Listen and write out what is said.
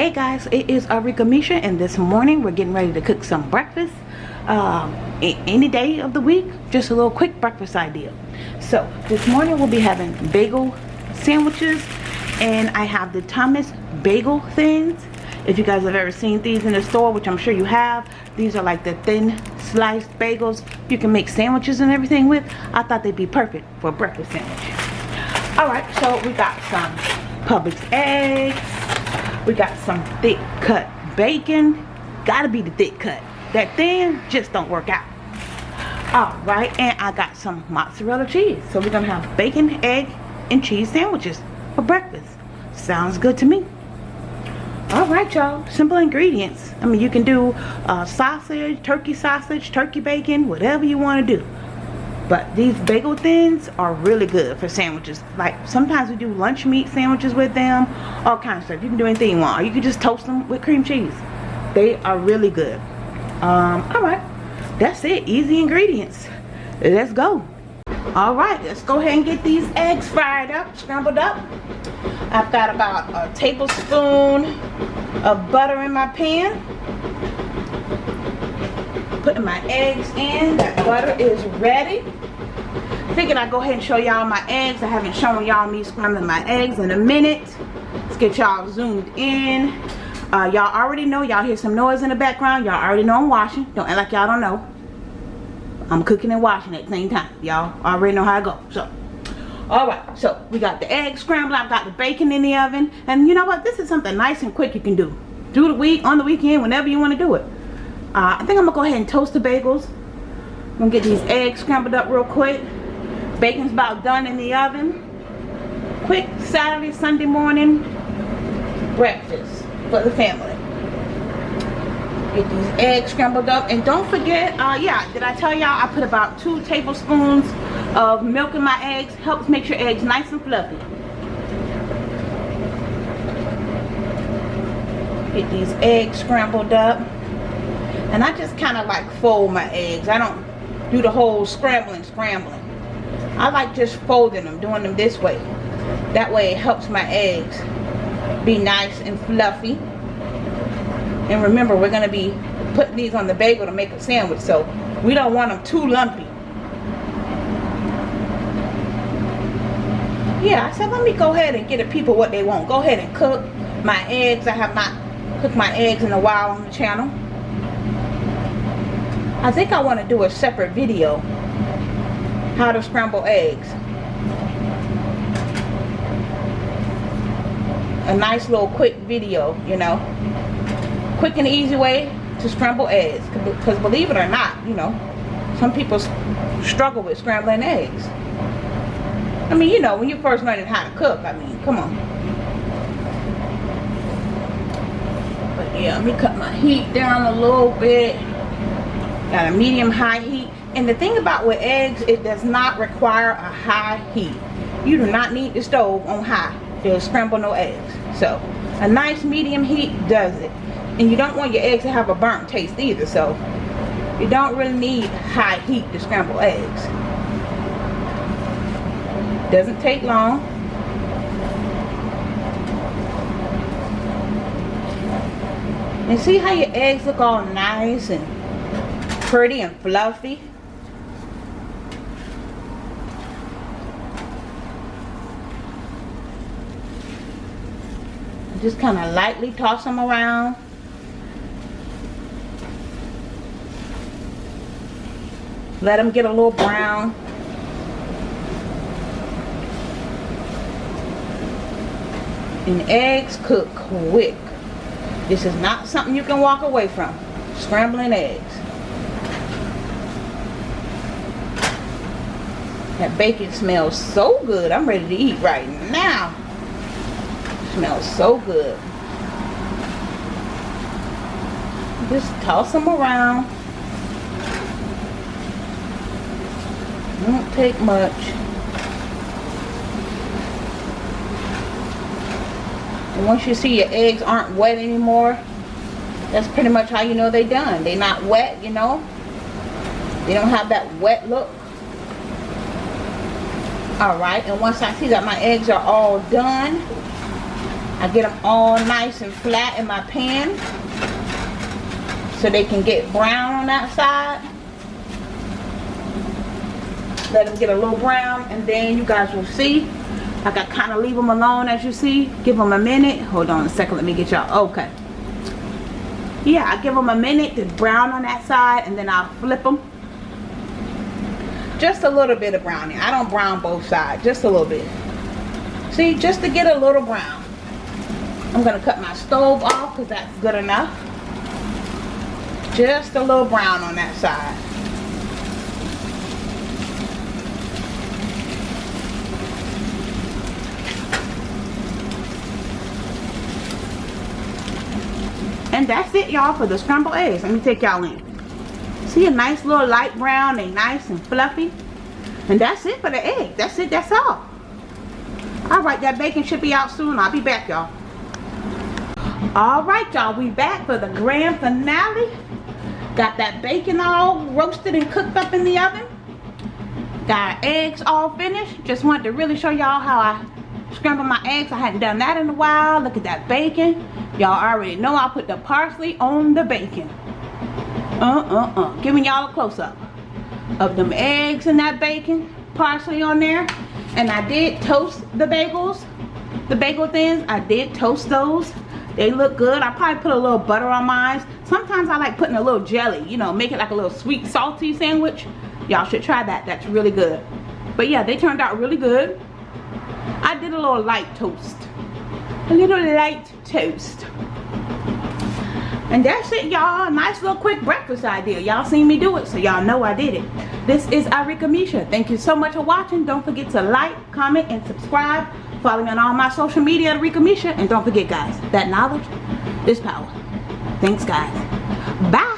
Hey guys, it is Arika Misha and this morning we're getting ready to cook some breakfast. Um, any day of the week, just a little quick breakfast idea. So this morning we'll be having bagel sandwiches and I have the Thomas bagel thins. If you guys have ever seen these in the store, which I'm sure you have, these are like the thin sliced bagels you can make sandwiches and everything with. I thought they'd be perfect for a breakfast sandwich. Alright, so we got some Publix eggs, we got some thick cut bacon. Gotta be the thick cut. That thin just don't work out. Alright, and I got some mozzarella cheese. So we're gonna have bacon, egg, and cheese sandwiches for breakfast. Sounds good to me. Alright y'all, simple ingredients. I mean you can do uh, sausage, turkey sausage, turkey bacon, whatever you want to do. But these bagel thins are really good for sandwiches. Like sometimes we do lunch meat sandwiches with them. All kinds of stuff. You can do anything you want. Or you can just toast them with cream cheese. They are really good. Um, Alright. That's it. Easy ingredients. Let's go. Alright. Let's go ahead and get these eggs fried up. Scrambled up. I've got about a tablespoon of butter in my pan putting my eggs in. That butter is ready. Figured I'd go ahead and show y'all my eggs. I haven't shown y'all me scrambling my eggs in a minute. Let's get y'all zoomed in. Uh, y'all already know. Y'all hear some noise in the background. Y'all already know I'm washing. Don't act like y'all don't know. I'm cooking and washing at the same time. Y'all already know how I go. So, alright. So, we got the eggs scrambled. I've got the bacon in the oven. And you know what? This is something nice and quick you can do. Do the week, on the weekend, whenever you want to do it. Uh, I think I'm going to go ahead and toast the bagels. I'm going to get these eggs scrambled up real quick. Bacon's about done in the oven. Quick Saturday, Sunday morning breakfast for the family. Get these eggs scrambled up. And don't forget, uh, yeah, did I tell y'all I put about two tablespoons of milk in my eggs. Helps make your eggs nice and fluffy. Get these eggs scrambled up and I just kind of like fold my eggs I don't do the whole scrambling scrambling I like just folding them doing them this way. That way it helps my eggs be nice and fluffy. And remember we're going to be putting these on the bagel to make a sandwich so we don't want them too lumpy. Yeah I said let me go ahead and get the people what they want. Go ahead and cook my eggs. I have not cooked my eggs in a while on the channel. I think I want to do a separate video how to scramble eggs. A nice little quick video you know. Quick and easy way to scramble eggs because believe it or not you know some people struggle with scrambling eggs. I mean you know when you first learning how to cook I mean come on. But yeah let me cut my heat down a little bit. Got a medium high heat and the thing about with eggs it does not require a high heat. You do not need the stove on high to scramble no eggs. So a nice medium heat does it. And you don't want your eggs to have a burnt taste either so you don't really need high heat to scramble eggs. Doesn't take long. And see how your eggs look all nice and pretty and fluffy. Just kind of lightly toss them around. Let them get a little brown. And eggs cook quick. This is not something you can walk away from. Scrambling eggs. That bacon smells so good. I'm ready to eat right now. Smells so good. Just toss them around. Won't take much. And once you see your eggs aren't wet anymore, that's pretty much how you know they're done. They're not wet, you know. They don't have that wet look all right and once i see that my eggs are all done I get them all nice and flat in my pan so they can get brown on that side. Let them get a little brown and then you guys will see. Like I kind of leave them alone as you see. Give them a minute. Hold on a second let me get y'all okay. Yeah I give them a minute to brown on that side and then I'll flip them just a little bit of browning. I don't brown both sides just a little bit. See just to get a little brown I'm gonna cut my stove off because that's good enough just a little brown on that side And that's it, y'all, for the scrambled eggs. Let me take y'all in. See a nice little light brown. They nice and fluffy. And that's it for the egg. That's it. That's all. Alright, that bacon should be out soon. I'll be back, y'all. Alright, y'all. We back for the grand finale. Got that bacon all roasted and cooked up in the oven. Got eggs all finished. Just wanted to really show y'all how I scramble my eggs. I hadn't done that in a while. Look at that bacon. Y'all already know I put the parsley on the bacon. Uh-uh-uh. Giving y'all a close-up of them eggs and that bacon. Parsley on there. And I did toast the bagels. The bagel thins. I did toast those. They look good. I probably put a little butter on mine. Sometimes I like putting a little jelly. You know, make it like a little sweet salty sandwich. Y'all should try that. That's really good. But yeah, they turned out really good. I did a little light toast. A little light toast. And that's it, y'all. Nice little quick breakfast idea. Y'all seen me do it, so y'all know I did it. This is Arika Misha. Thank you so much for watching. Don't forget to like, comment, and subscribe. Follow me on all my social media at Arika Misha. And don't forget, guys, that knowledge is power. Thanks, guys. Bye.